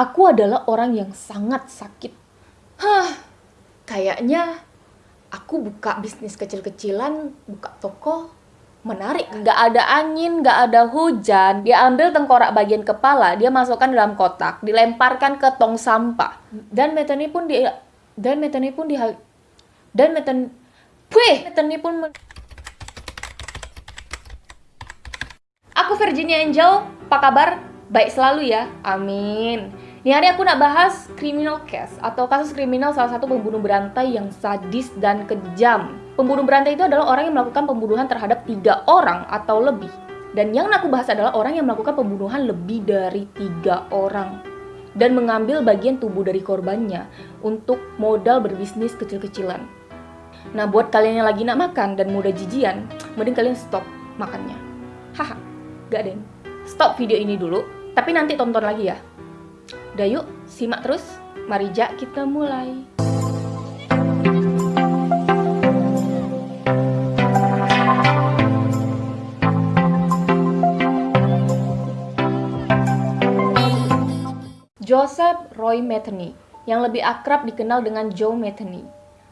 Aku adalah orang yang sangat sakit. Hah, kayaknya aku buka bisnis kecil-kecilan, buka toko, menarik. Nggak ada angin, nggak ada hujan. Dia ambil tengkorak bagian kepala, dia masukkan dalam kotak, dilemparkan ke tong sampah. Dan Metani pun di dan Metani pun di dan Metani Wih, Metani pun men- Aku Virginia Angel, apa kabar? Baik selalu ya, amin. Ini hari aku nak bahas criminal case atau kasus kriminal salah satu pembunuh berantai yang sadis dan kejam. Pembunuh berantai itu adalah orang yang melakukan pembunuhan terhadap tiga orang atau lebih. Dan yang aku bahas adalah orang yang melakukan pembunuhan lebih dari tiga orang dan mengambil bagian tubuh dari korbannya untuk modal berbisnis kecil-kecilan. Nah, buat kalian yang lagi nak makan dan mudah jijian, mending kalian stop makannya. Haha, gak deng. Stop video ini dulu, tapi nanti tonton lagi ya. Udah yuk, simak terus. Mari Jak, kita mulai. Joseph Roy Metheny, yang lebih akrab dikenal dengan Joe Metheny,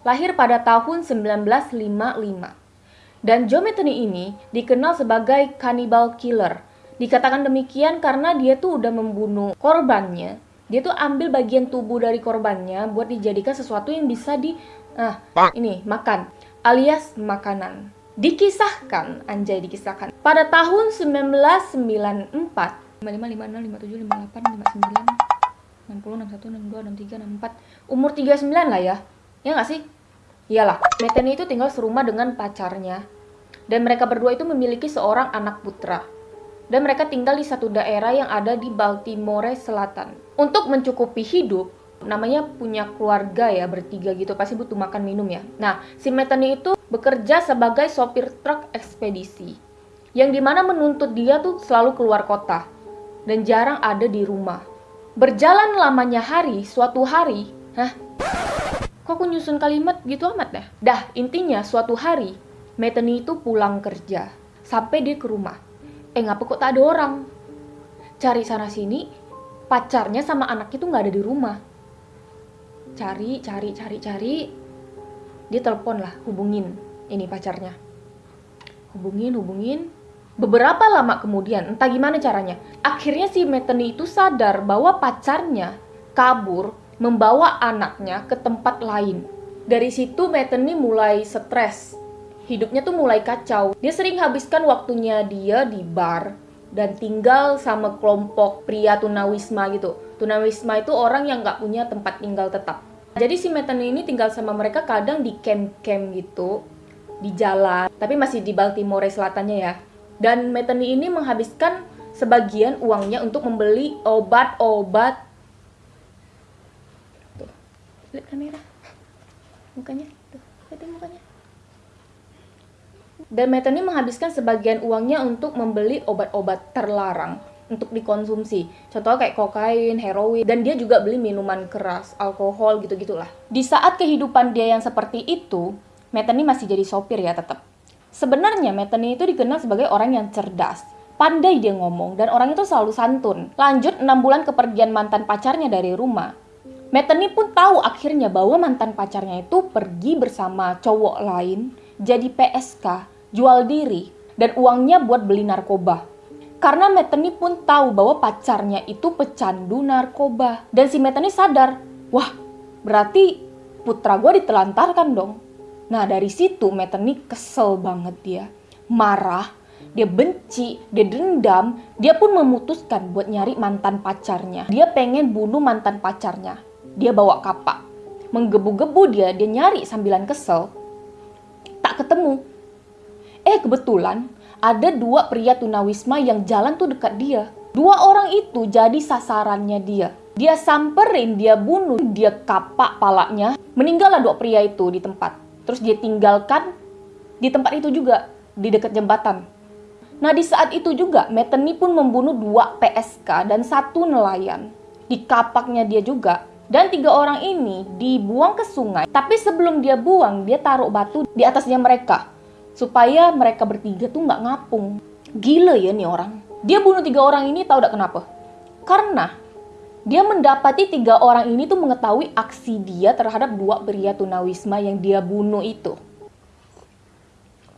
lahir pada tahun 1955. Dan Joe Metheny ini dikenal sebagai cannibal killer. Dikatakan demikian karena dia tuh udah membunuh korbannya. Dia tuh ambil bagian tubuh dari korbannya buat dijadikan sesuatu yang bisa di ah ini makan alias makanan. Dikisahkan, anjay dikisahkan. Pada tahun 1994, 55, 56, 57, 58, 59, 60, 61, 62, 63, 64 Umur 39 lah ya Ya nggak sih? Iyalah, Metheny itu tinggal serumah dengan pacarnya Dan mereka berdua itu memiliki seorang anak putra Dan mereka tinggal di satu daerah yang ada di Baltimore Selatan. Untuk mencukupi hidup namanya punya keluarga ya bertiga gitu pasti butuh makan minum ya. Nah si Metheny itu bekerja sebagai sopir truk ekspedisi yang di mana menuntut dia tuh selalu keluar kota dan jarang ada di rumah. Berjalan lamanya hari suatu hari hah? Kok aku nyusun kalimat gitu amat dah? Dah intinya suatu hari Metheny itu pulang kerja sampai dia ke rumah eh ngapa kok tak ada orang? Cari sana sini pacarnya sama anaknya tuh nggak ada di rumah. Cari cari cari cari. Dia telepon lah hubungin ini pacarnya. Hubungin hubungin. Beberapa lama kemudian entah gimana caranya akhirnya si Metheny itu sadar bahwa pacarnya kabur membawa anaknya ke tempat lain. Dari situ Metheny mulai stres hidupnya tuh mulai kacau. Dia sering habiskan waktunya dia di bar dan tinggal sama kelompok pria tunawisma gitu. Tunawisma itu orang yang nggak punya tempat tinggal tetap. Jadi si Metheny ini tinggal sama mereka kadang di camp-camp gitu di jalan tapi masih di Baltimore selatannya ya. Dan Metheny ini menghabiskan sebagian uangnya untuk membeli obat-obat. Tuh lihat kamera. Mukanya. Tuh lihat mukanya dan Metheny menghabiskan sebagian uangnya untuk membeli obat-obat terlarang untuk dikonsumsi. Contoh kayak kokain, heroin, dan dia juga beli minuman keras, alkohol gitu-gitulah. Di saat kehidupan dia yang seperti itu, Metheny masih jadi sopir ya tetap. Sebenarnya Metheny itu dikenal sebagai orang yang cerdas, pandai dia ngomong, dan orang itu selalu santun. Lanjut 6 bulan kepergian mantan pacarnya dari rumah. Metheny pun tahu akhirnya bahwa mantan pacarnya itu pergi bersama cowok lain, jadi PSK, jual diri, dan uangnya buat beli narkoba. Karena Metheny pun tahu bahwa pacarnya itu pecandu narkoba. Dan si Metheny sadar, wah berarti putra gue ditelantarkan dong. Nah dari situ Metheny kesel banget dia. Marah, dia benci, dia dendam, dia pun memutuskan buat nyari mantan pacarnya. Dia pengen bunuh mantan pacarnya. Dia bawa kapak. Menggebu-gebu dia, dia nyari sambilan kesel. Tak ketemu. Eh kebetulan ada dua pria tunawisma yang jalan tuh dekat dia. Dua orang itu jadi sasarannya dia. Dia samperin, dia bunuh, dia kapak palanya. Meninggallah dua pria itu di tempat. Terus dia tinggalkan di tempat itu juga, di dekat jembatan. Nah di saat itu juga, Metheny pun membunuh dua PSK dan satu nelayan. Di kapaknya dia juga. Dan tiga orang ini dibuang ke sungai. Tapi sebelum dia buang, dia taruh batu di atasnya mereka supaya mereka bertiga tuh nggak ngapung. Gila ya nih orang. Dia bunuh tiga orang ini tahu gak kenapa? Karena Dia mendapati tiga orang ini tuh mengetahui aksi dia terhadap dua pria tunawisma yang dia bunuh itu.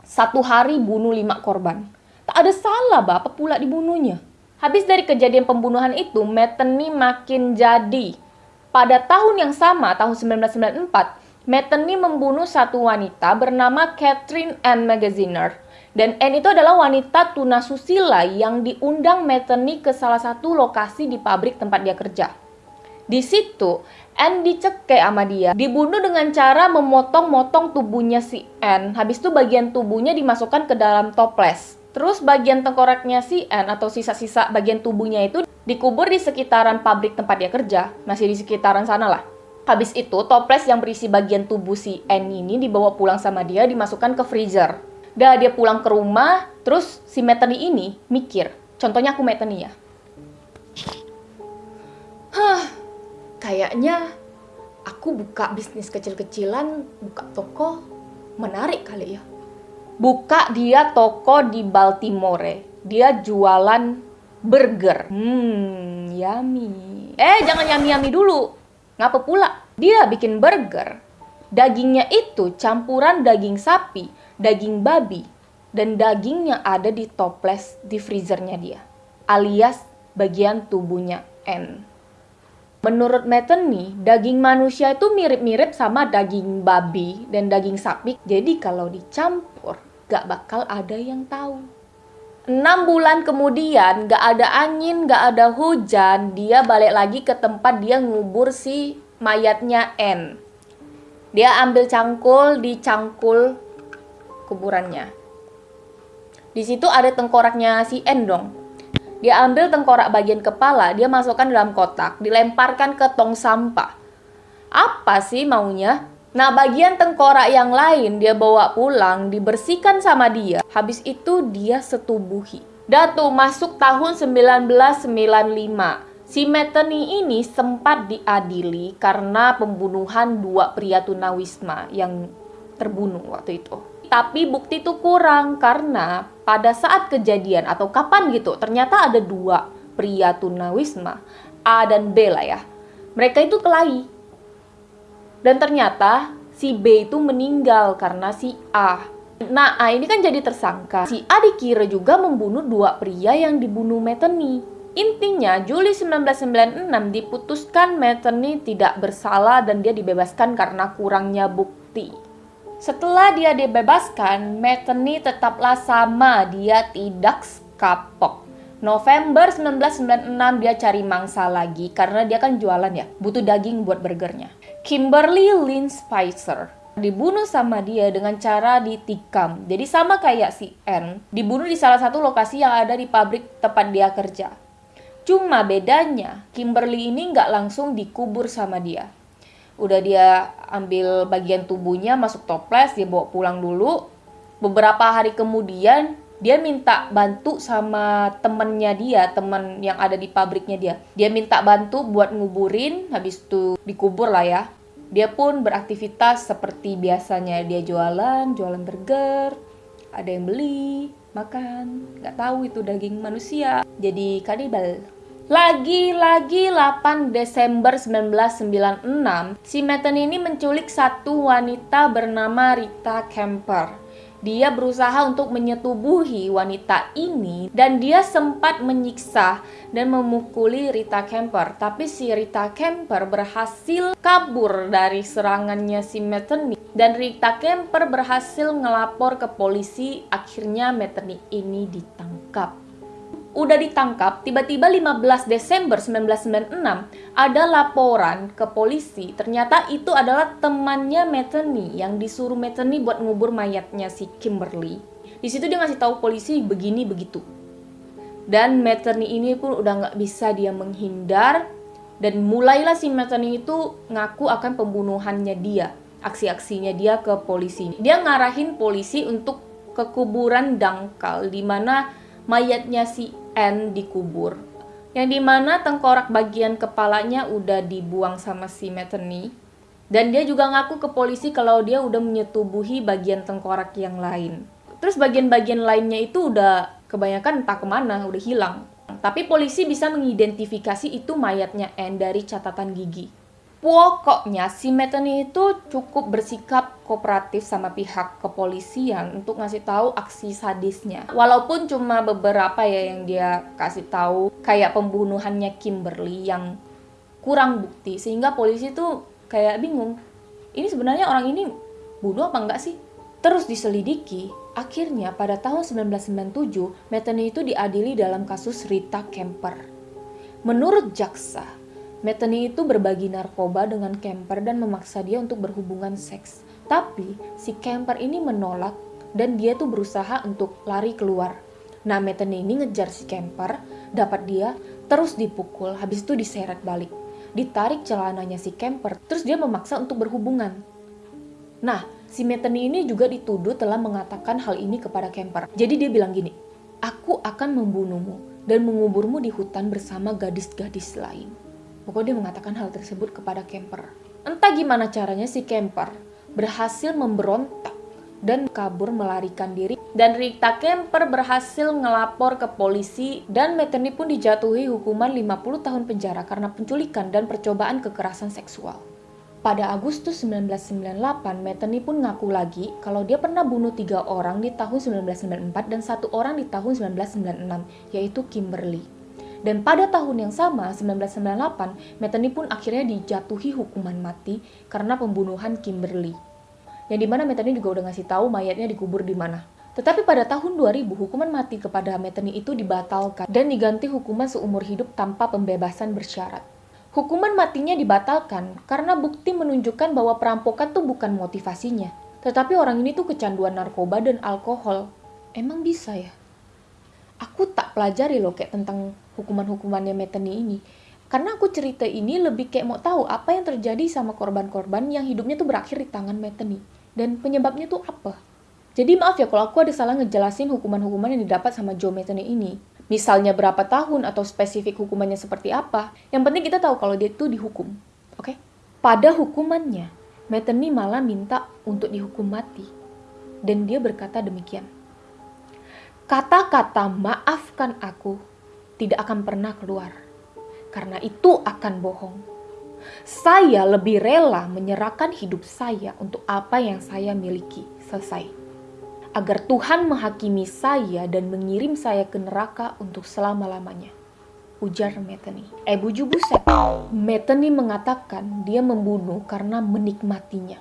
Satu hari bunuh lima korban. Tak ada salah bapak pula dibunuhnya. Habis dari kejadian pembunuhan itu, Metheny makin jadi. Pada tahun yang sama, tahun 1994, Metheny membunuh satu wanita bernama Catherine Ann Magaziner dan N itu adalah wanita tunasusila yang diundang Metheny ke salah satu lokasi di pabrik tempat dia kerja. Di situ, N dicekek sama dia, dibunuh dengan cara memotong-motong tubuhnya si N. Habis itu bagian tubuhnya dimasukkan ke dalam toples. Terus bagian tengkoraknya si N atau sisa-sisa bagian tubuhnya itu dikubur di sekitaran pabrik tempat dia kerja, masih di sekitaran sana lah. Habis itu, toples yang berisi bagian tubuh si N ini dibawa pulang sama dia, dimasukkan ke freezer. Dah dia pulang ke rumah, terus si Metani ini mikir. Contohnya aku Metani ya. Hah, kayaknya aku buka bisnis kecil-kecilan, buka toko, menarik kali ya. Buka dia toko di Baltimore. Dia jualan burger. Hmm, yummy. Eh, jangan yummy-yummy dulu. Ngapa pula? Dia bikin burger. Dagingnya itu campuran daging sapi, daging babi, dan daging yang ada di toples di freezernya dia, alias bagian tubuhnya N. Menurut Metheny, daging manusia itu mirip-mirip sama daging babi dan daging sapi. Jadi kalau dicampur, gak bakal ada yang tahu. Enam bulan kemudian, gak ada angin, gak ada hujan, dia balik lagi ke tempat dia ngubur si mayatnya N. Dia ambil cangkul, dicangkul kuburannya. Di situ ada tengkoraknya si N dong. Dia ambil tengkorak bagian kepala, dia masukkan dalam kotak, dilemparkan ke tong sampah. Apa sih maunya? Nah, bagian tengkorak yang lain dia bawa pulang, dibersihkan sama dia. Habis itu dia setubuhi. Datu masuk tahun 1995. Si Metheny ini sempat diadili karena pembunuhan dua pria tunawisma yang terbunuh waktu itu tapi bukti itu kurang karena pada saat kejadian atau kapan gitu ternyata ada dua pria tunawisma A dan B lah ya mereka itu kelahi dan ternyata si B itu meninggal karena si A nah A ini kan jadi tersangka si A dikira juga membunuh dua pria yang dibunuh Metheny Intinya, Juli 1996 diputuskan Metheny tidak bersalah dan dia dibebaskan karena kurangnya bukti. Setelah dia dibebaskan, Metheny tetaplah sama, dia tidak kapok. November 1996 dia cari mangsa lagi karena dia kan jualan ya, butuh daging buat burgernya. Kimberly Lynn Spicer dibunuh sama dia dengan cara ditikam. Jadi sama kayak si N, dibunuh di salah satu lokasi yang ada di pabrik tempat dia kerja. Cuma bedanya, Kimberly ini nggak langsung dikubur sama dia udah dia ambil bagian tubuhnya masuk toples dia bawa pulang dulu beberapa hari kemudian dia minta bantu sama temennya dia temen yang ada di pabriknya dia. Dia minta bantu buat nguburin habis itu dikubur lah ya. Dia pun beraktivitas seperti biasanya. Dia jualan jualan burger ada yang beli makan. Nggak tahu itu daging manusia. Jadi kanibal. Lagi-lagi 8 Desember 1996, si Metten ini menculik satu wanita bernama Rita Kemper. Dia berusaha untuk menyetubuhi wanita ini dan dia sempat menyiksa dan memukuli Rita Kemper. Tapi si Rita Kemper berhasil kabur dari serangannya si Metten dan Rita Kemper berhasil ngelapor ke polisi. Akhirnya Metten ini ditangkap udah ditangkap, tiba-tiba 15 Desember 1996 ada laporan ke polisi. Ternyata itu adalah temannya Metheny yang disuruh Metheny buat ngubur mayatnya si Kimberly. Di situ dia ngasih tahu polisi begini begitu. Dan Metheny ini pun udah nggak bisa dia menghindar dan mulailah si Metheny itu ngaku akan pembunuhannya dia, aksi-aksinya dia ke polisi. Dia ngarahin polisi untuk ke kuburan dangkal di mana mayatnya si N dikubur. Yang di mana tengkorak bagian kepalanya udah dibuang sama si Metheny. Dan dia juga ngaku ke polisi kalau dia udah menyetubuhi bagian tengkorak yang lain. Terus bagian-bagian lainnya itu udah kebanyakan entah ke mana, udah hilang. tapi polisi bisa mengidentifikasi itu mayatnya Anne dari catatan gigi. Pokoknya si Metheny itu cukup bersikap kooperatif sama pihak kepolisian untuk ngasih tahu aksi sadisnya. Walaupun cuma beberapa ya yang dia kasih tahu kayak pembunuhannya Kimberly yang kurang bukti sehingga polisi tuh kayak bingung. Ini sebenarnya orang ini bunuh apa enggak sih? Terus diselidiki, akhirnya pada tahun 1997 Metheny itu diadili dalam kasus Rita Kemper. Menurut jaksa, Metheny itu berbagi narkoba dengan Kemper dan memaksa dia untuk berhubungan seks. Tapi si Kemper ini menolak dan dia tuh berusaha untuk lari keluar. Nah Metheny ini ngejar si Kemper, dapat dia, terus dipukul, habis itu diseret balik. Ditarik celananya si Kemper, terus dia memaksa untuk berhubungan. Nah, si Metheny ini juga dituduh telah mengatakan hal ini kepada Kemper. Jadi dia bilang gini, aku akan membunuhmu dan menguburmu di hutan bersama gadis-gadis lain. Pokoknya dia mengatakan hal tersebut kepada Kemper. Entah gimana caranya si Kemper berhasil memberontak dan kabur melarikan diri dan Rita Kemper berhasil ngelapor ke polisi dan Metheny pun dijatuhi hukuman 50 tahun penjara karena penculikan dan percobaan kekerasan seksual. Pada Agustus 1998, Metheny pun ngaku lagi kalau dia pernah bunuh tiga orang di tahun 1994 dan satu orang di tahun 1996, yaitu Kimberly. Dan pada tahun yang sama, 1998, Metheny pun akhirnya dijatuhi hukuman mati karena pembunuhan Kimberly. Yang di mana Metheny juga udah ngasih tahu mayatnya dikubur di mana. Tetapi pada tahun 2000, hukuman mati kepada Metheny itu dibatalkan dan diganti hukuman seumur hidup tanpa pembebasan bersyarat. Hukuman matinya dibatalkan karena bukti menunjukkan bahwa perampokan tuh bukan motivasinya. Tetapi orang ini tuh kecanduan narkoba dan alkohol. Emang bisa ya? Aku tak pelajari loh kayak tentang hukuman-hukumannya Metheny ini. Karena aku cerita ini lebih kayak mau tahu apa yang terjadi sama korban-korban yang hidupnya tuh berakhir di tangan Metheny. Dan penyebabnya tuh apa? Jadi maaf ya kalau aku ada salah ngejelasin hukuman-hukuman yang didapat sama Joe Metheny ini. Misalnya berapa tahun atau spesifik hukumannya seperti apa. Yang penting kita tahu kalau dia tuh dihukum. Oke? Okay? Pada hukumannya, Metheny malah minta untuk dihukum mati. Dan dia berkata demikian. Kata-kata maafkan aku tidak akan pernah keluar. Karena itu akan bohong. Saya lebih rela menyerahkan hidup saya untuk apa yang saya miliki. Selesai. Agar Tuhan menghakimi saya dan mengirim saya ke neraka untuk selama-lamanya. Ujar Metheny. Eh buju buset. Metheny mengatakan dia membunuh karena menikmatinya.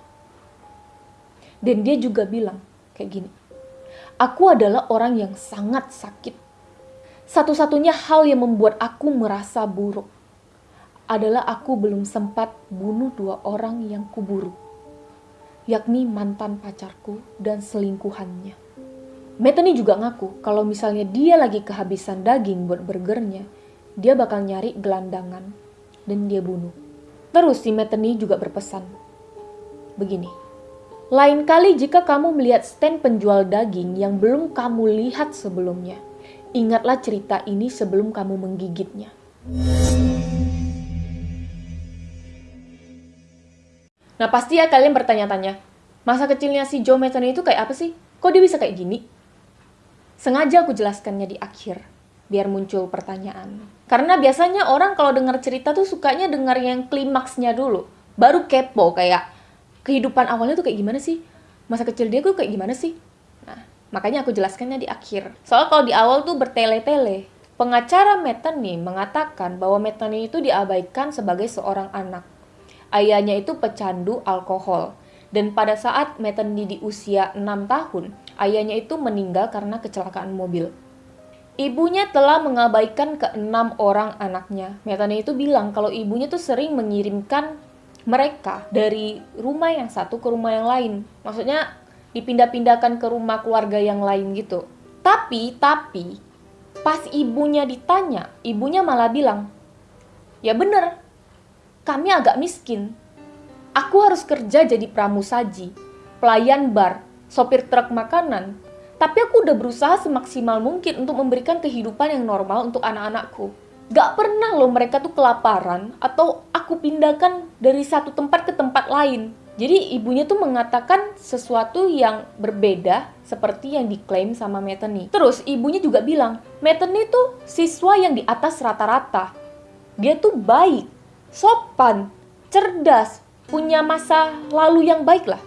Dan dia juga bilang kayak gini. Aku adalah orang yang sangat sakit satu-satunya hal yang membuat aku merasa buruk adalah aku belum sempat bunuh dua orang yang kuburu, yakni mantan pacarku dan selingkuhannya. Metheny juga ngaku kalau misalnya dia lagi kehabisan daging buat burgernya, dia bakal nyari gelandangan dan dia bunuh. Terus si Metheny juga berpesan, begini, lain kali jika kamu melihat stand penjual daging yang belum kamu lihat sebelumnya, Ingatlah cerita ini sebelum kamu menggigitnya. Nah pasti ya kalian bertanya-tanya, masa kecilnya si Joe Metheny itu kayak apa sih? Kok dia bisa kayak gini? Sengaja aku jelaskannya di akhir, biar muncul pertanyaan. Karena biasanya orang kalau dengar cerita tuh sukanya dengar yang klimaksnya dulu. Baru kepo kayak, kehidupan awalnya tuh kayak gimana sih? Masa kecil dia tuh kayak gimana sih? Makanya aku jelaskannya di akhir. Soal kalau di awal tuh bertele-tele. Pengacara Metheny mengatakan bahwa Metheny itu diabaikan sebagai seorang anak. Ayahnya itu pecandu alkohol. Dan pada saat Metheny di usia 6 tahun, ayahnya itu meninggal karena kecelakaan mobil. Ibunya telah mengabaikan ke enam orang anaknya. Metheny itu bilang kalau ibunya tuh sering mengirimkan mereka dari rumah yang satu ke rumah yang lain. Maksudnya dipindah-pindahkan ke rumah keluarga yang lain gitu. Tapi, tapi, pas ibunya ditanya, ibunya malah bilang, ya bener, kami agak miskin. Aku harus kerja jadi pramusaji, pelayan bar, sopir truk makanan. Tapi aku udah berusaha semaksimal mungkin untuk memberikan kehidupan yang normal untuk anak-anakku. Gak pernah loh mereka tuh kelaparan atau aku pindahkan dari satu tempat ke tempat lain Jadi ibunya tuh mengatakan sesuatu yang berbeda seperti yang diklaim sama Metheny. Terus ibunya juga bilang, Metheny tuh siswa yang di atas rata-rata. Dia tuh baik, sopan, cerdas, punya masa lalu yang baik lah.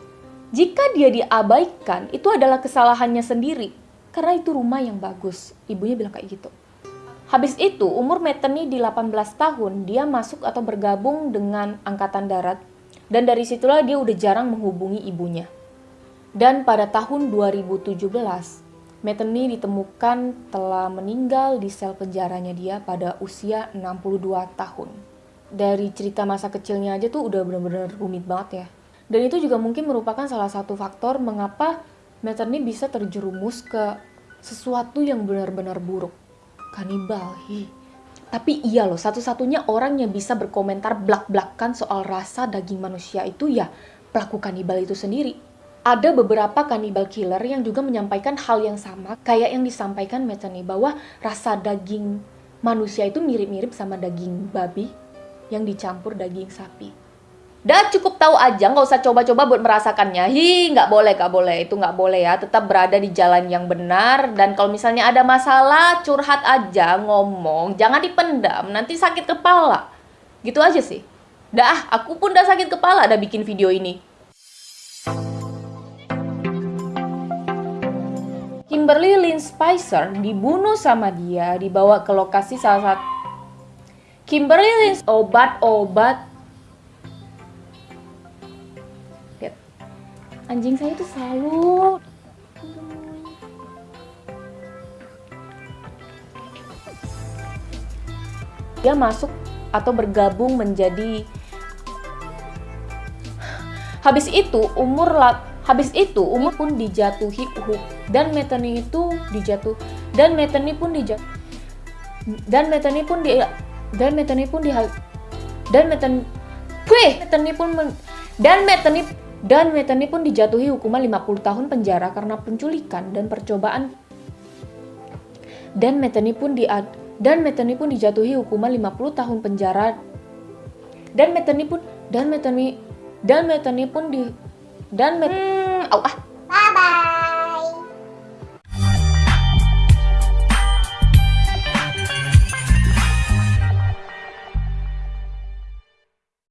Jika dia diabaikan, itu adalah kesalahannya sendiri. Karena itu rumah yang bagus. Ibunya bilang kayak gitu. Habis itu, umur Metheny di 18 tahun, dia masuk atau bergabung dengan Angkatan Darat dan dari situlah dia udah jarang menghubungi ibunya. Dan pada tahun 2017, Metheny ditemukan telah meninggal di sel penjaranya dia pada usia 62 tahun. Dari cerita masa kecilnya aja tuh udah bener-bener rumit banget ya. Dan itu juga mungkin merupakan salah satu faktor mengapa Metheny bisa terjerumus ke sesuatu yang benar-benar buruk. Kanibal, hi tapi iya loh, satu-satunya orang yang bisa berkomentar blak-blakan soal rasa daging manusia itu ya pelaku kanibal itu sendiri. Ada beberapa kanibal killer yang juga menyampaikan hal yang sama kayak yang disampaikan Metheny bahwa rasa daging manusia itu mirip-mirip sama daging babi yang dicampur daging sapi. Dah cukup tahu aja, nggak usah coba-coba buat merasakannya. Hi, nggak boleh, nggak boleh. Itu nggak boleh ya. Tetap berada di jalan yang benar. Dan kalau misalnya ada masalah, curhat aja, ngomong. Jangan dipendam, nanti sakit kepala. Gitu aja sih. Dah, aku pun udah sakit kepala ada bikin video ini. Kimberly Lynn Spicer dibunuh sama dia, dibawa ke lokasi salah satu Kimberly Lynn obat-obat anjing saya tuh selalu dia masuk atau bergabung menjadi habis itu umur lap habis itu umur pun dijatuhi uhuk dan Metheny itu dijatuh dan Metheny pun dijatuh dan Metheny pun di dan Metheny pun di dan Metheny Metheny pun men, dan Metheny dan Metheny pun dijatuhi hukuman 50 tahun penjara karena penculikan dan percobaan. Dan Metheny pun di dan Metheny pun dijatuhi hukuman 50 tahun penjara. Dan Metheny pun dan Metheny dan Metheny pun di dan Met hmm, oh, ah. Bye bye.